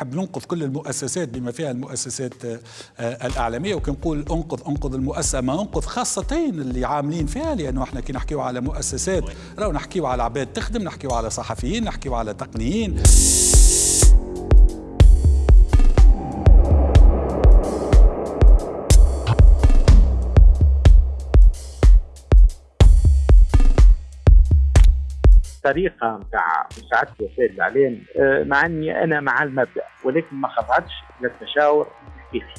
نحب ننقذ كل المؤسسات بما فيها المؤسسات الأعلامية وكنقول انقذ انقذ المؤسسة ما انقذ خاصه اللي عاملين فيها لأنه إحنا كي نحكيو على مؤسسات راهو نحكيو على عباد تخدم نحكيو على صحفيين نحكيو على تقنيين. الطريقة نتاع مساعدة وسائل الإعلام آه، مع إني أنا مع المبدأ ولكن ما خضعتش للتشاور التحقيقي